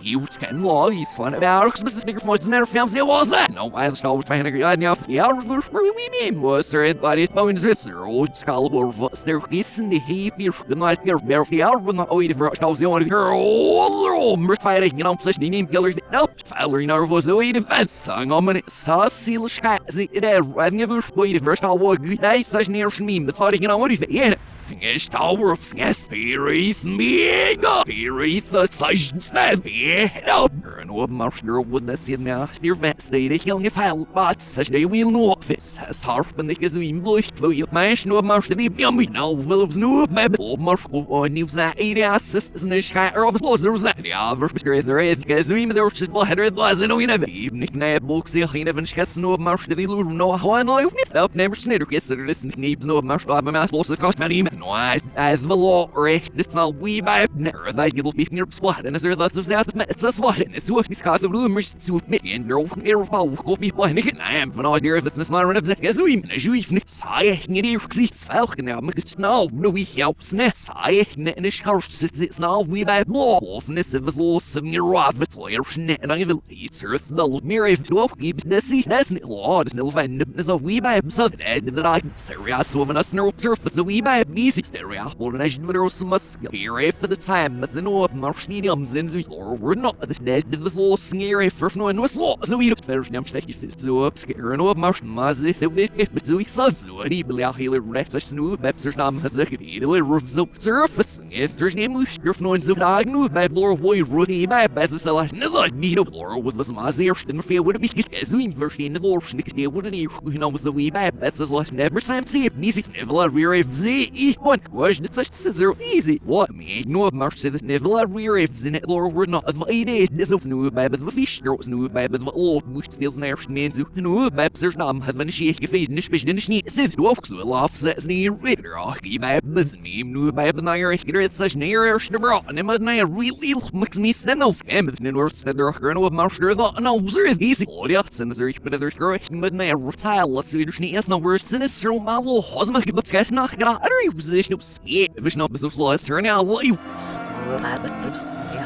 Skjuten lag i sånn Värks med snickers mot när fem se was that. No I was always trying to get now yeah we mean was there it body bones it's road skull or was there isn't the heap you the nice gear bear the hour when the oid for us the one here all mer fighting you know such a name killers no Fowler nervous the way defense sang om en sa sil skat it er running of way the first all was nice such near me the fighting you know what if yeah Ys tawr of sgeth Pyrith miega Pyrith y saisn snedd Miega Yn o marsner o wydna sydd mea Styr fet steid eich ilng fel Bat Sys neu wyl no ofis Has harp yn eich yswyn blwych Fwy o maes no marsner di Biam mi naw Fylwbs no Beb O marf o o niw za Eiria Sys Sys neu schaer of Los yr za Ia Fyr bysgrydd yr eith Gyswyn mynd o'r sys Blahedr Blas yn oyn efo Ibnig na bwg sy'n chyn efo Sgys no marsner di lwr no Hwan o'i wnith Up never snidr Gysr Lysyn Nibs no ys Nice as the law race, it's not we by never that you'll be near spot and as there lots of south it's a spot and it's what is cause of rumors to me and your near fall will be planning and I am for no idea if it's not run of that as we and as you even say in the see falcon now it's now no we helps ne say in the scarce it's now we by law of this of the loss of near off it's layer and I will eat earth the mirror of to keep the sea that's not law is no fan is a we by himself that I serious woman a snarl surface a we by me easy stereo or an agent with us here for the time but the no marshnidium zinzu or we're not the dead the law scary for no and was so we looked first nam stecky fit so up scare no marsh mazi the wish but so we saw so any blia healer rex such no bepsers the roof so surface if there's name we scriff no and so I knew by blur boy rudy by bad so like no so need a blur with was mazi or stin fear would be as we in the they wouldn't you know with the wee bad that's as like never time see it never if z one it's such scissor easy what me no marsh say this never rear if in it lore were not as eight days this was no by the fish there was no by the all which steals near men so no by there's nam had when she face nish bish nish ni sit du auf so lauf sets ni ritter i by this me no by nair ich get such near er snibber and im na really mix me stenel scam with nin words that are no marsh there the no is easy oh sin is ich but there's girl mit na retile let's see there's ni is no words in is malo hosma gibt es nach gerade position of speed if it's not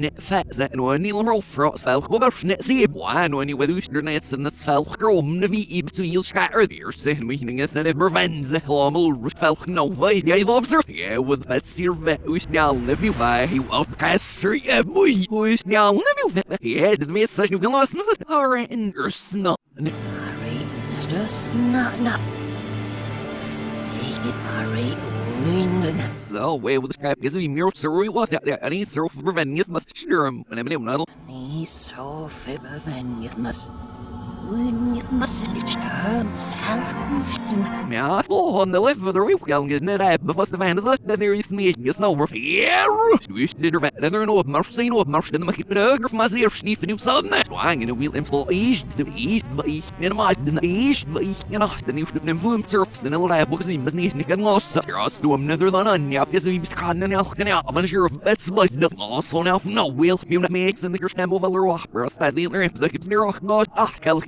net fat no ni fel go ber net si bwa no ni sem net fel grom na vi i betu il ska er der se mi ning et net mervenz helmel fel no vai ja love sir yeah with that sir vet us now live you by he won't pass sir yeah boy us now live you vet yeah the me such you can listen this are in your snow just not not. Sneak it, alright. So way with the because we mirror sir we what that any sir for preventing it must sure him when I'm not Ni så förvänjat mas. Ja, slå on the left of the roof galgen is net ab before the van is left there is me is no roof yeah du ist der vet der no marsch sein no marsch den mach der öger von sehr schnief in so net wang in a wheel employ is the is ich in my the is ich you know the new boom surfs den old ab because was nicht nicht los ja hast du am nether than an ja bis wie kann ja auch genau aber sure of that's like no los on auf no wheel you not makes in the valer rock bro style the other is like it's near rock god ah kalk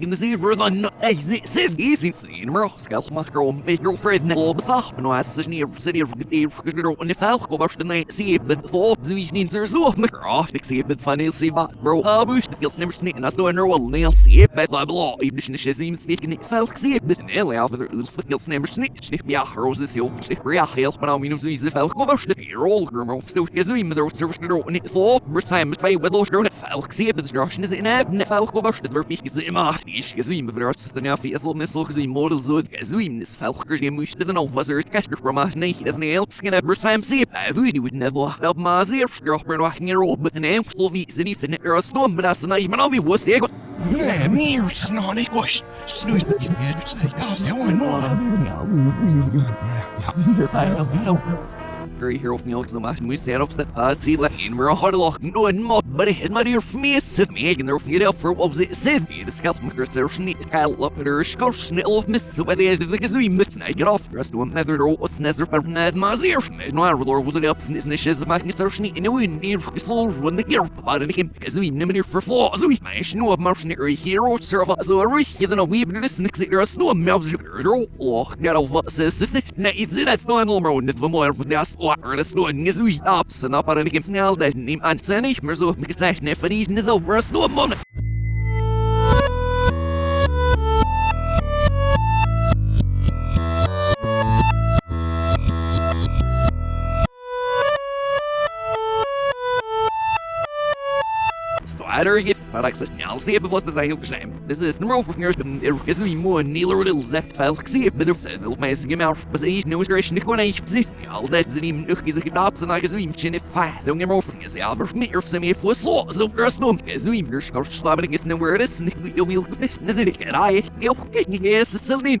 no is in of marsh the fights nail nail was lo and ich when ich befeels nemer sni fights nail gets the nui is yeah we nem nis fall go bash see before sarken shiz nemer skill so ni snick gets nemer sni for the nose in of marsh no marsh the sach mi los mi in the see for the Ey, sydd i sy'n sy'n mro, sgall mach grom, beth gro ffred na lob sach, no as sy'n ni sy'n i'r gyda'r gro yn y ffalch go bars dyna sy'n bydd fob zwy'n ni'n sy'n sŵp, na gro, dig sy'n bydd fanil sy'n bat, bro, a bwys, dig gils nemr sy'n as do'n rôl, neil sy'n bydd la blo, i bwys na sy'n sy'n sy'n ffalch sy'n bydd neil ia fydd yr ylf gils nemr sy'n sy'n biach roses sy'n sy'n biach hel, pan am unw sy'n ffalch go bars dyna rôl grom, stwch gyswy'n mydd o'r syrwys gro, yn y fob, byr sa'n mydd fai wedl gro na ffalch sy'n bydd gros na sy'n eb, na ffalch go bars dyna fyr mich gyda yma, is gyswy'n bydd o'r sy'n fi as long as looks as immortal so as we this falkers game wish to the no was er caster from us I never my and but and but the me or so Xamash and we set up that uh see like we're a hard lock no and mod but it had. My dear for me sit me again there for you for what was it said me the scalp maker there sneak kyle up there skor snittle of miss so by the end of the gazoo mix na get off rest one never or what's nezer per nad mazir no I will would it up snis nishes my it's our sneak no in near floor when the gear but in him gazoo nimmer for floor so we mash no of near hero serve so a rich then a wee bit of snicks there a snow melts oh get off says. It na it's it as no normal net more with das or das nur nisu ups and up on the snell that nim ansenig mer so mit gezeichnet für diesen so was nur moment Stwader if Paraxas now see it before the Zahil Ksham. This is the Mrof Ngers, but it is me more Neil little Zep Falk see it, but it's a little mass game out. But he's no inspiration to go and exist. All that's the name of his adopts and I guess we chin if I don't get more from his Albert me or semi for slaw. So there's no as we are slabbing it where it is, and you'll be is it? And I, you'll get yes, it's something.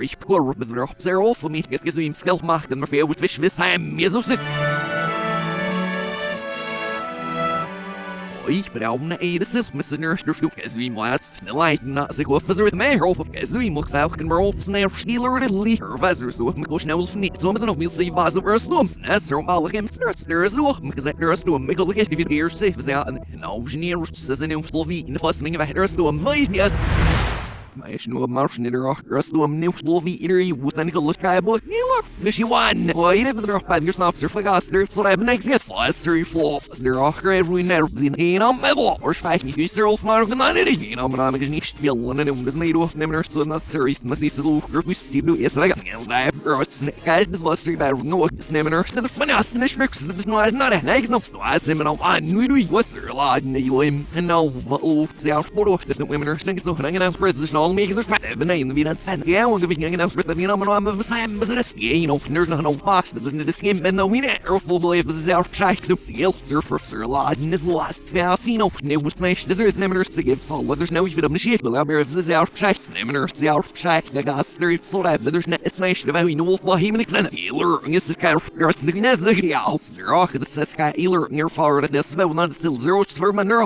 ich pur mit der sehr auf für mich geht so im Skill machen mir für gut wisch wissen mir so sit ich brauche eine Edis, mit seiner Stück, es wie mal schnell leiten, na sich auf so mit mehr auf, es wie muss auch kein mehr auf schnell schneller der Licher, was so mit go schnell auf nicht, so mit noch mir sehen was über Slums, es so mal im Start, der so, mit gesagt der Slum, mit go gest wie der sich, was ja, genau, Ingenieur, das ist in Slowenien, was mir weiter Slum, weiß nicht. Mas no march ni der ras no am new slovi iri wutan ko luska bo ni look mishi one o ine bin der pa dir snaps der fagas der so I next get fast three four der auch great ruin der zin in am metal or spike ni user auf mar von an iri you know man is nicht viel und ne das mei do nehmen so na sorry mas is so group we see do is like da rots guys das was bei no is nehmen er der von as nicht mix das no is not next no so as him no an nu du was er lad ni you him and no oh sehr sporo das women are so hanging out for this all men in the stand yeah Sam you know there's noch no not full believe this is our to seal surfer sir in this lot nämlich zu geben so there's no even a this our our the so that there's not it's nice to how you know what him and healer is this kind of the ist kein healer near war not still zero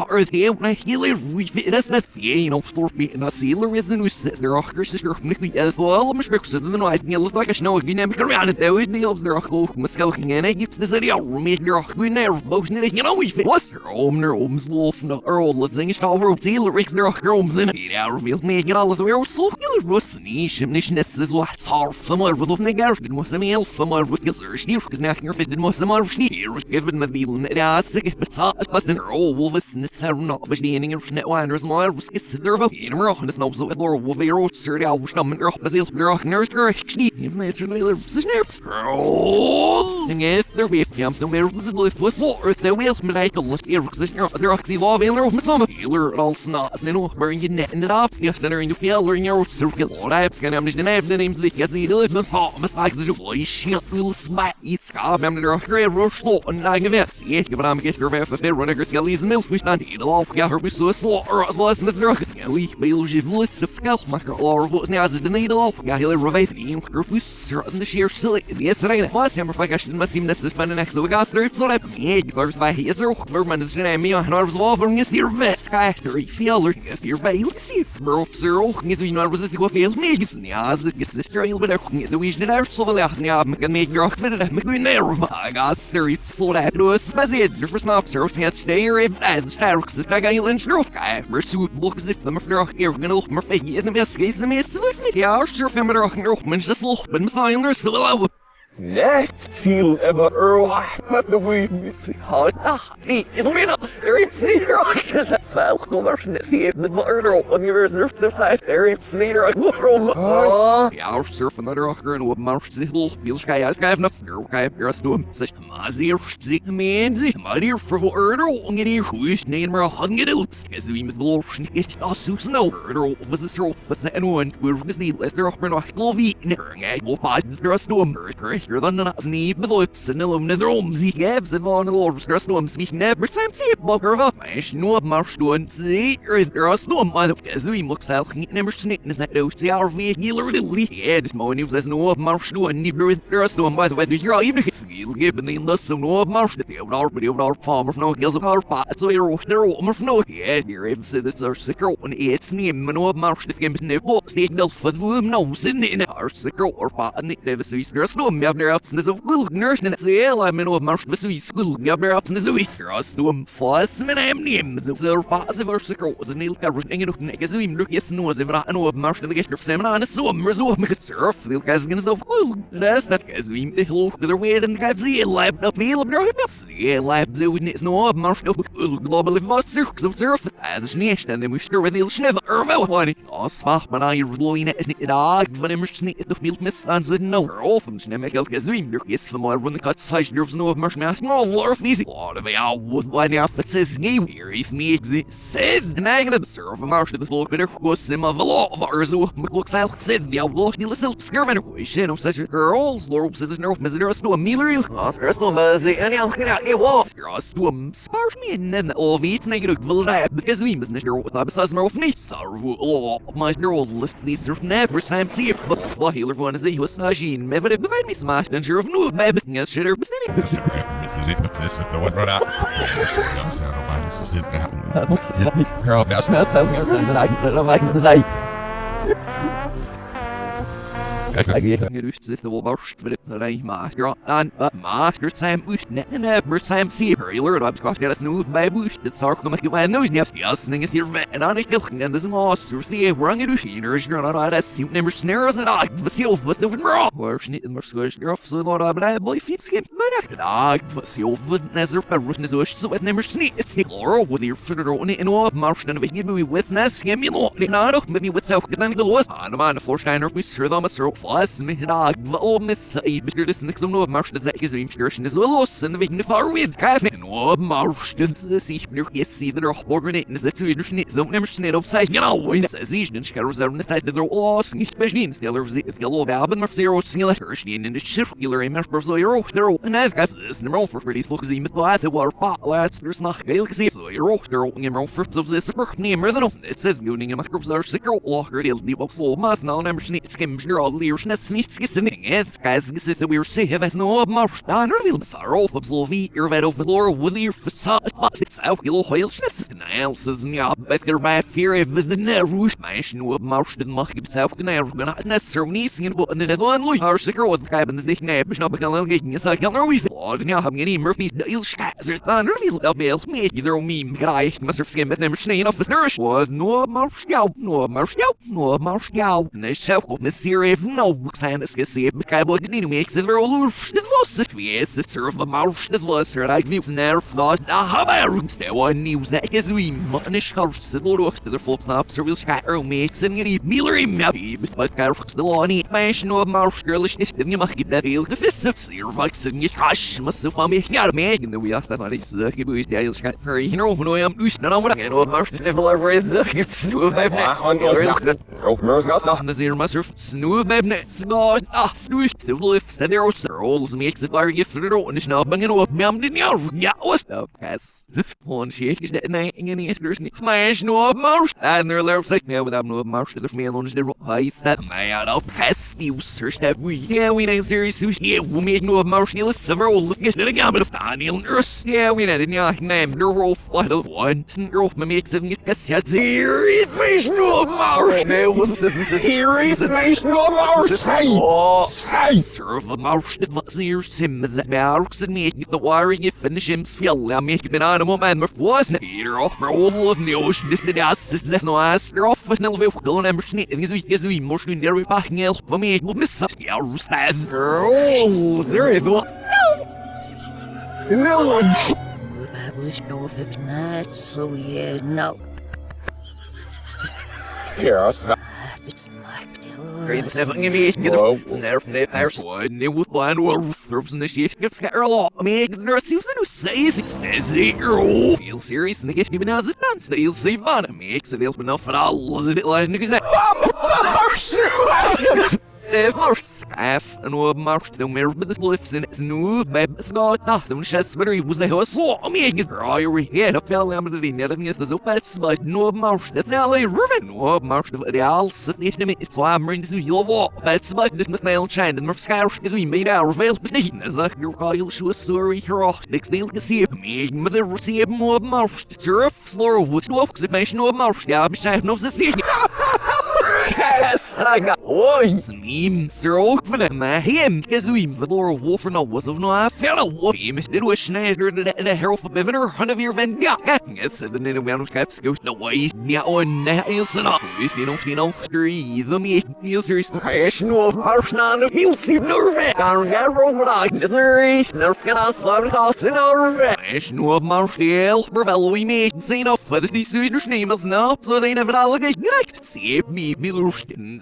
earth when healer we fit that's not you know me and a healer is in der ochgur is gur mi as well mis bik sit no ait nil like snow gi nem around it there is nils der ochgur mas skelking in it gives the city a roomie der ochgur ner both nil you know we fit was her om ner oms wolf no earl let's sing it all road seal rick der ochgur oms in it out revealed me get all the weird so Russni, Shimnishness is what's for more with us nigger, did was a meal for more with your steer, because knocking your fist did was a more steer, given the deal in the ass, but saw us her all wolves and it's not was the ending of net winders, more was kiss there in more on the snobs of Laura Wolver, Sir Al Stammen, or Basil, Nurse, Gershni, his nature, Later, Snaps. Oh, and if there be fiam, the where the lift was or the wheel, Malaika, let's be a position, as there are law, Vailer, with some healer, all snots, then over in net and it up, yes, then in the field, or in your circle, or I have scan, I'm just an the names that gets the lift, saw, mistakes, the boy, shit, will smack, eat scab, I'm the great rush, law, and I give us, yeah, but I'm get your half a fair runner, get Lee's milk, we stand here, all got her, we saw slaw, or as well as list of or as the needle off, got here, revive, and group, we serve the sheer silly, yes, right, was him, if I got my seam, this is fun, next, so we got straight, so that, yeah, there's by here, there, Verman is gonna me, and I was offering it guy, is was as it gets but the wish that our soul, yeah, yeah, can make your I'm that was spazid, for can't stay here, if that's Tarks, this guy, you'll ensure, I pursuit books if them, if they're here, gonna look more fake, in the best skates, and me, so if yeah, I'll sure, I'm gonna rock and roll, man's just look, but Messiah, and there's so low. Next seal ever Earl but the way Ah, nee, ik weet nog, er is niet rock. Dat is wel gewoon zie je met murder je weer surf de side. Er is rock. Waarom? Ah, ja, surfen naar rocker en op mars zich nog. Biel schij uit schijf nog. Er ook heb je rest doen. Zeg, maar zeer zie men zie. Maar hier voor voor erder en je goed nee maar hang het op. Is wie met los is zo snel. Erder was het zo. Wat zijn een we was niet let er op maar nog glovie. Nee, op pas rest doen. Er is dan na snie belots en om de drom zie gevs van de lords rest doen. Wie never see bugger no er as out niet never we healer morning was no doen. By the way, you're even skill given the lesson no mars the our but our farmer no gills of our pot so you're there om no. Ja, you're even this are sicker on it's name no mars the game ne box the del for the no sin in our sicker or pot and the Davis is rest doen. Have ups in the will nurse and say I mean no mars the Swiss school. Me have ups in the Swiss rest doen. Fas men hem neem so passive or sicker the nail cover ingen nog nek as we look yes no ze vra no mars the gestor sem na so reso me surf. The guys gonna so cool. That's not as we the hello the way and guys the lab up feel bro yeah lab so it's no mars no global was surf. So surf. As nicht and we sure with the schnever ervel one as fach man I loin it. Nicht da von immer schnitt doch mild miss an so no off from schnemer look yes from my run the cut size nerves no mars me no lorf easy what of out with one it says game here if me said negative serve mars the look der go sim of law of ours. Looks out said the outlaw listen skirman we shit of such girls lord said no misery no miller Oscar no mazi any else get out it was girls to um spars me and then all of it's negative will that because more of is was smashed and sure of no baby yes shit or mistake Sorry, Mrs. It, this is the one right out. I'm sorry, I'm just sitting out. Girl, that's not That's how I'm saying that I like Gerust zich de worst voor de rij master aan het master zijn moest en hebben zijn zeer leer op kwast dat nu bij moest het zorg om ik wel niet ja sning het hier met en aan ik en dus een die wrang het dus hier is er not dat sim never snares en ik was zelf wat doen bro waar niet maar zo is zo dat bij boy fiets skip maar ik ik was zelf wat nezer per rus zo zo het never sneak het sneak or with your for the in all marsh and we give me with nas give me not maybe with self then the was man for we sure them a syrup was me dog oh miss i mr this next no marsh that is im station is los and we can far with cafe no marsh das ich mir jetzt sie der morgen in das zu wieder nicht so never snit upside genau when says ich nicht kann reserve nicht that der los nicht bestehen stiller sie ist yellow haben mir zero single stehen in the circular immer so euro der and as gas is number for pretty look sie mit war war pa last there's geil gesehen so euro der immer für so this super nehmen than it says gooning in my groups are sicker locker deal die box so mas now never snit skim sure all the. Jetzt geist gesehen, wir sehen, was nur Marsch. Da nur will Sarah auf so wie ihr werdet auf Lore with your facade. Was ist auch ihr heul Schnitz. Nein, es ist ja, better by fear of the Nerush. Mensch, nur Marsch, den mach gibt's auch genau. Gonna necessarily sehen, wo in der One. Har sicher was bleiben das nicht näher, bis. Es ja nur wie. Und ja, nur Nicht so, eine Serie no Boy, die mir exit wir all. Das was es wie es ist auf der Marsch. Das was er like views nerv. Da haben wir rooms der or will scatter makes and you Miller im Navi. But gar the law ni. Mensch nur Marsch girlish nicht. Denn ihr macht gibt der Bill. Gefisst ihr wachsen nicht hasch. Was so von mir. Ja, mir in der wir erst dann ich sag, ich will der ist hurry. You know, when I'm used to know what I know Marsch. Level is it's nur bei noch. Anders ihr Master Snoo Snoo. Ah, snoo. The lifts that there are rolls makes it like if und ich noch bangen auf mir am den Jahr. Ja, was pass. Und ich ist der nein in die ist nicht. Mein nur Marsch. And there left sich mir mit am nur Marsch der mir und der heißt that man auf pass you search that we. Yeah, we ain't serious sushi. Yeah, we make no Marsch. Let's several look at it again but Daniel Nurse. Yeah, we need ja name der Rolf flight of one. Mir makes it yes yes. Serious mich nur Marsch. Nee, was ist das? Hier ist mich nur Marsch. Sei! Sei! Serve a marsh that was here sim as a barracks and make the wiring if finish him feel I make an animal man with wasn't Peter off my old love in the ocean this the ass is this no ass they're off with no way going and snake and is we is we more than there we packing el for me will miss us yeah stand Oh, there you go. No! I wish no if it's not so yeah, no. Here, I'll snap. It's Great seven in me get snare from the pairs one it was blind or throws in the shit. Gets scatter a lot I mean seems to says he says it feel serious and the gets even as it done still see fun it makes it enough for all is it. Like niggas that Skaf en op marst de mer med de lifts in snu beb skot nach de chess better was a so me get right we had a fell am de net of the best but no marst that's all a ruven no marst de all sit nicht mit so am ring zu yo wo but this mail chain and mer skaf is we made our veil nicht as a your call show sorry here next deal to see me the see more marst surf slow what walks it mention no marst ja ich no see Yes! Got one! Slim, my him, Kazuim, the Laura Wolf, no was of no a wolf, him, did was Schneider, the Herald for Bevener, Hunt of your Van it's the name of Round Caps, goes the ways, yeah, on nails and all, you know, you know, three, the me, heels, serious, Rational Harsnan of Hilsi Norvet! Garga Robot, Missouri, Nerf can I slap it off in our no of Marshall, Bravello, we made, say no, for this new Swedish name is now, so they never allegate, see me, Bilushkin,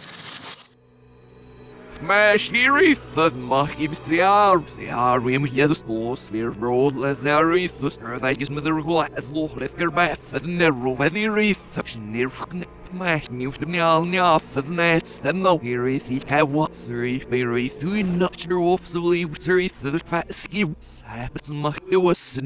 good is it, that was the wreath, me, is McLeod, and there's new one. Maar sheriff, dat mag je bezjaar. Bezjaar, wie moet je dus los weer brood. Let's sheriff, dus er dat is met de regel. Het log let erbij. Het nerro, het die reef. Sheriff, maar nieuws de mjaal njaf. Het net stem Sheriff, ik heb wat. Sheriff, bij reef. Doe je not your zo lief. Sheriff, dat is fat skill. Sapets mag je was.